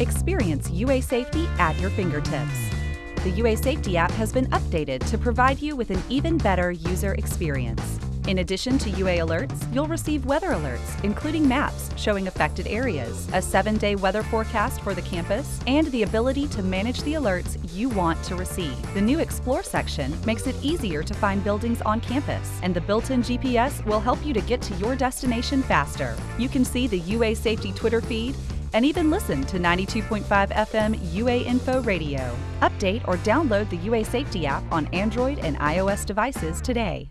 Experience UA Safety at your fingertips. The UA Safety app has been updated to provide you with an even better user experience. In addition to UA alerts, you'll receive weather alerts, including maps showing affected areas, a seven day weather forecast for the campus, and the ability to manage the alerts you want to receive. The new Explore section makes it easier to find buildings on campus, and the built in GPS will help you to get to your destination faster. You can see the UA Safety Twitter feed and even listen to 92.5 FM UA Info Radio. Update or download the UA Safety app on Android and iOS devices today.